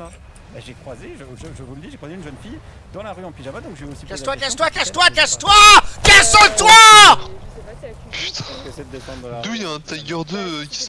Bah, j'ai croisé, je, je- je vous le dis, j'ai croisé une jeune fille dans la rue en pyjama, donc j'ai aussi. Casse-toi, casse-toi, casse-toi, casse-toi Casse-toi! Putain, d'où il y a un Tiger 2 euh, qui